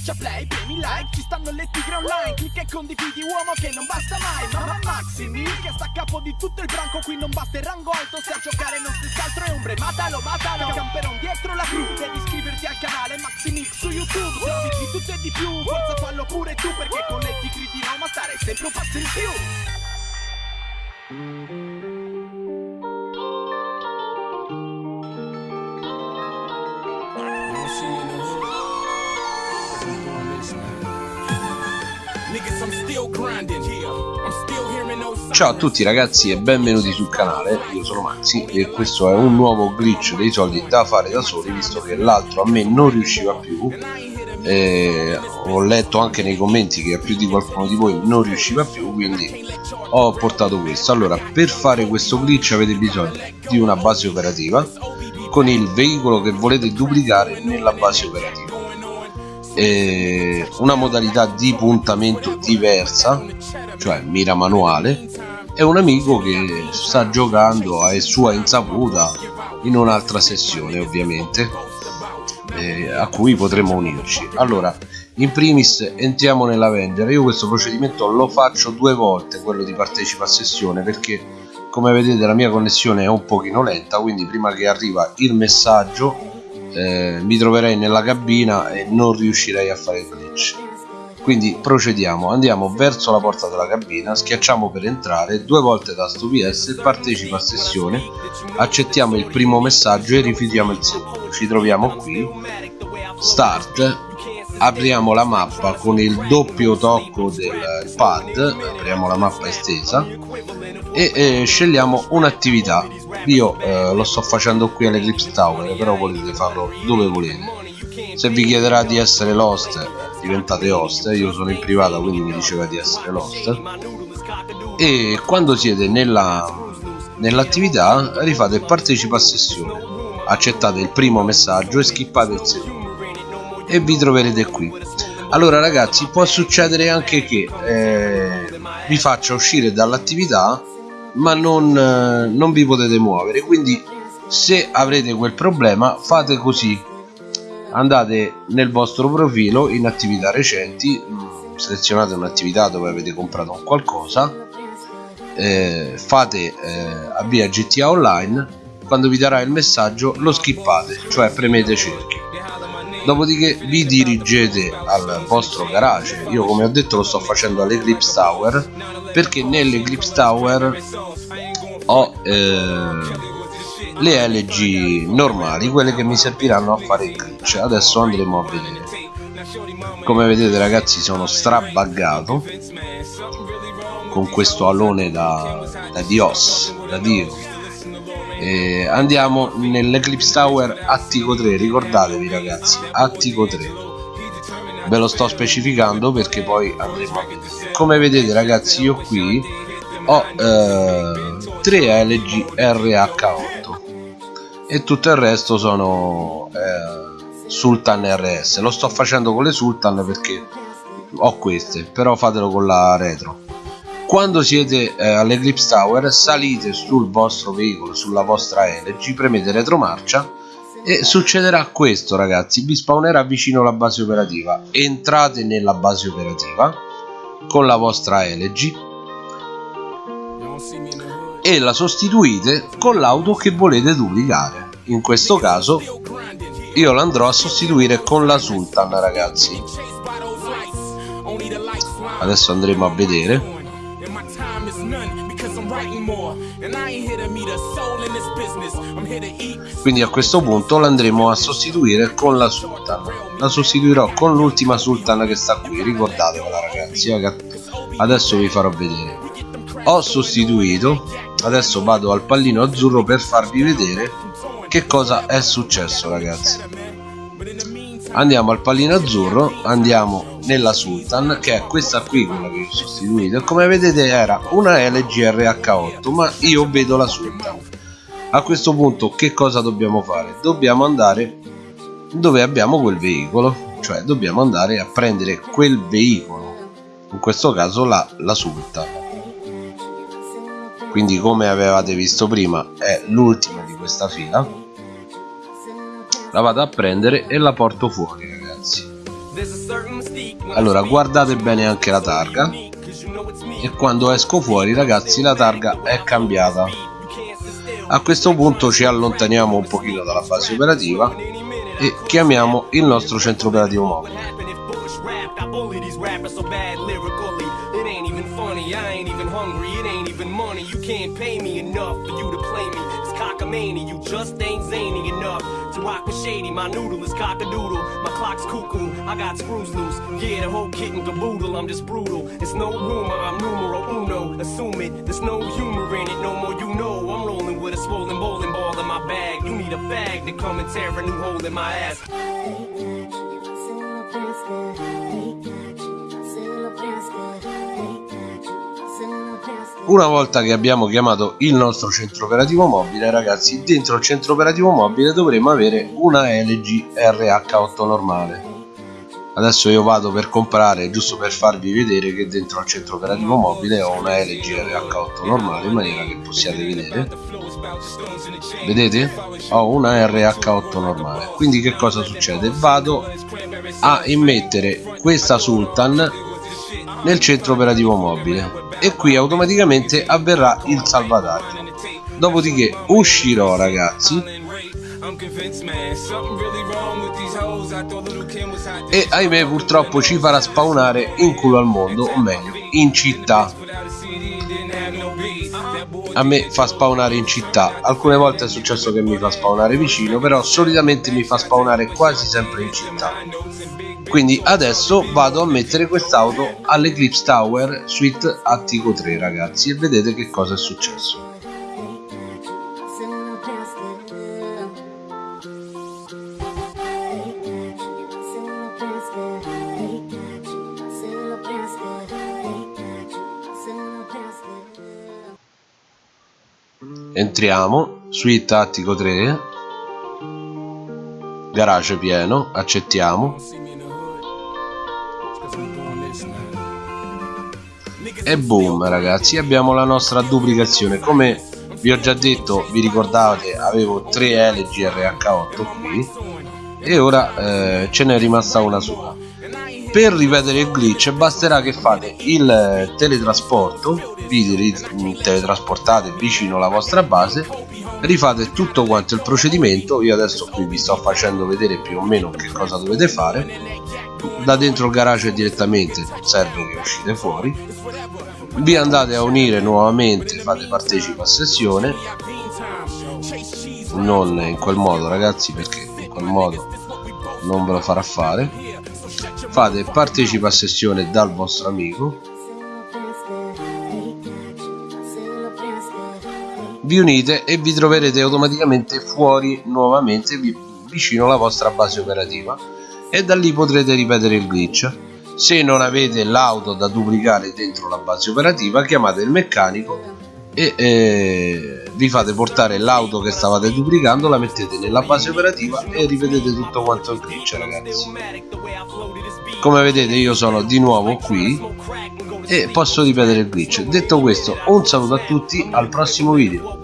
Schiaccia play, premi like, ci stanno le tigre online Clicca e condividi uomo che non basta mai Mamma Maximi che sta a capo di tutto il branco Qui non basta il rango alto, se a giocare non stessi altro è ombre Matalo, matalo, camperon dietro la crew Devi iscriverti al canale Maximix su YouTube Servizi di tutto e di più, forza fallo pure tu Perché con le tigre di Roma stare sempre un passo in più Ciao a tutti ragazzi e benvenuti sul canale, io sono Maxi e questo è un nuovo glitch dei soldi da fare da soli visto che l'altro a me non riusciva più. E ho letto anche nei commenti che a più di qualcuno di voi non riusciva più quindi ho portato questo. Allora per fare questo glitch avete bisogno di una base operativa con il veicolo che volete duplicare nella base operativa. Una modalità di puntamento diversa cioè mira manuale e un amico che sta giocando a sua insaputa in un'altra sessione ovviamente eh, a cui potremo unirci. Allora in primis entriamo nell'Avenger. Io questo procedimento lo faccio due volte quello di partecipa a sessione perché come vedete la mia connessione è un pochino lenta quindi prima che arriva il messaggio eh, mi troverei nella cabina e non riuscirei a fare il glitch quindi procediamo andiamo verso la porta della cabina schiacciamo per entrare due volte tasto PS partecipa a sessione accettiamo il primo messaggio e rifiutiamo il secondo. Ci troviamo qui start apriamo la mappa con il doppio tocco del pad apriamo la mappa estesa e eh, scegliamo un'attività. Io eh, lo sto facendo qui all'Eclipse Tower però potete farlo dove volete. Se vi chiederà di essere l'host diventate host io sono in privata quindi mi diceva di essere l'host. E quando siete nella nell'attività rifate partecipa a sessione. Accettate il primo messaggio e skippate il secondo. E vi troverete qui. Allora ragazzi può succedere anche che eh, vi faccia uscire dall'attività ma non, eh, non vi potete muovere. Quindi se avrete quel problema fate così andate nel vostro profilo in attività recenti mm, selezionate un'attività dove avete comprato qualcosa eh, fate eh, avvia GTA Online quando vi darà il messaggio lo skippate cioè premete cerchio dopodiché vi dirigete al vostro garage. Io come ho detto lo sto facendo all'Eclipse Tower perché nell'Eclipse Tower ho eh, le LG normali quelle che mi serviranno a fare il glitch. Adesso andremo a vedere. Come vedete ragazzi sono strabaggato con questo alone da, da Dios da Dio. Eh, andiamo nell'Eclipse Tower Attico 3 ricordatevi ragazzi Attico 3 ve lo sto specificando perché poi andremo a vedere. Come vedete ragazzi io qui ho eh, 3 LG RH8 e tutto il resto sono eh, Sultan RS lo sto facendo con le Sultan perché ho queste però fatelo con la retro. Quando siete eh, all'Eclipse Tower salite sul vostro veicolo sulla vostra LG premete retromarcia e succederà questo ragazzi. Vi spawnerà vicino alla base operativa. Entrate nella base operativa con la vostra LG e la sostituite con l'auto che volete duplicare. In questo caso io l'andrò a sostituire con la Sultan ragazzi. Adesso andremo a vedere. Quindi a questo punto l'andremo a sostituire con la sultan. La sostituirò con l'ultima sultan che sta qui ricordatevela ragazzi. Adesso vi farò vedere. Ho sostituito adesso vado al pallino azzurro per farvi vedere che cosa è successo ragazzi. Andiamo al pallino azzurro andiamo nella Sultan che è questa qui quella che ho sostituito come vedete era una LG RH8 ma io vedo la Sultan. A questo punto che cosa dobbiamo fare? dobbiamo andare dove abbiamo quel veicolo cioè dobbiamo andare a prendere quel veicolo in questo caso la, la Sultan quindi come avevate visto prima è l'ultima di questa fila. La vado a prendere e la porto fuori ragazzi. Allora guardate bene anche la targa. E quando esco fuori ragazzi la targa è cambiata. A questo punto ci allontaniamo un pochino dalla base operativa e chiamiamo il nostro centro operativo mobile you can't pay me enough for you to play me. It's cockamamie, you just ain't zany enough to rock a shady. My noodle is cock-a-doodle, my clock's cuckoo, I got screws loose. Yeah, the whole kit and caboodle, I'm just brutal. It's no rumor, I'm numero uno. Assume it, there's no humor in it, no more you know. I'm rolling with a swollen bowling ball in my bag. You need a bag to come and tear a new hole in my ass. Una volta che abbiamo chiamato il nostro centro operativo mobile ragazzi dentro il centro operativo mobile dovremo avere una LG RH8 normale. Adesso io vado per comprare giusto per farvi vedere che dentro al centro operativo mobile ho una LG RH8 normale in maniera che possiate vedere. Vedete? Ho una RH8 normale. Quindi che cosa succede? Vado a immettere questa Sultan nel centro operativo mobile e qui automaticamente avverrà il salvataggio. Dopodiché uscirò ragazzi. E ahimè purtroppo ci farà spawnare in culo al mondo o meglio in città a me fa spawnare in città. Alcune volte è successo che mi fa spawnare vicino però solitamente mi fa spawnare quasi sempre in città. Quindi adesso vado a mettere quest'auto all'Eclipse Tower Suite Attico 3 ragazzi e vedete che cosa è successo entriamo suite attico 3 garage pieno accettiamo. E boom ragazzi abbiamo la nostra duplicazione. Come vi ho già detto vi ricordate avevo 3 LG RH8 qui e ora eh, ce n'è rimasta una sola per ripetere il glitch basterà che fate il teletrasporto vi teletrasportate vicino alla vostra base rifate tutto quanto il procedimento io adesso qui vi sto facendo vedere più o meno che cosa dovete fare da dentro il garage direttamente non serve che uscite fuori vi andate a unire nuovamente fate partecipa a sessione non in quel modo ragazzi perché in quel modo non ve lo farà fare fate partecipa a sessione dal vostro amico. Vi unite e vi troverete automaticamente fuori nuovamente vicino alla vostra base operativa. E da lì potrete ripetere il glitch. Se non avete l'auto da duplicare dentro la base operativa chiamate il meccanico e eh, vi fate portare l'auto che stavate duplicando la mettete nella base operativa e ripetete tutto quanto il glitch ragazzi. Come vedete io sono di nuovo qui e posso ripetere il glitch. Detto questo un saluto a tutti al prossimo video